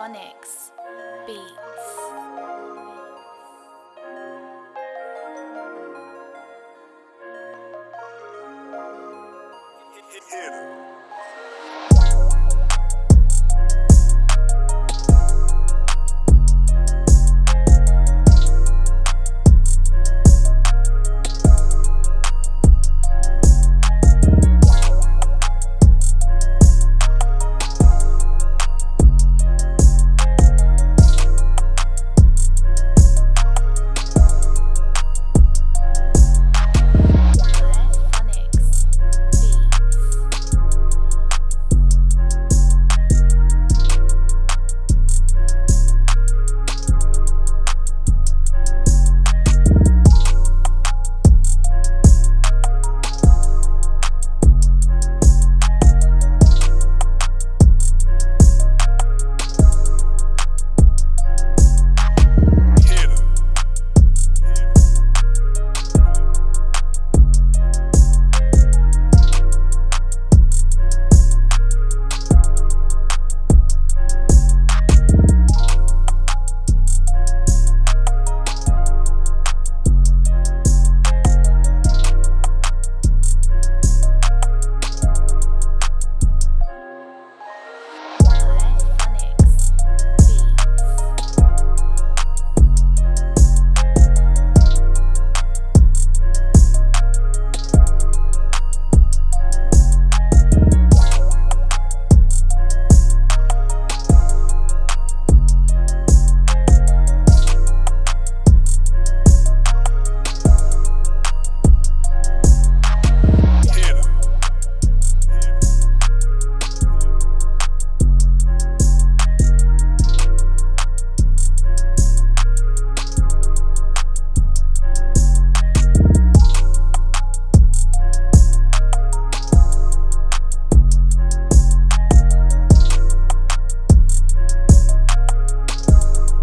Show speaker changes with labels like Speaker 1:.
Speaker 1: Phonics Beats. Hit.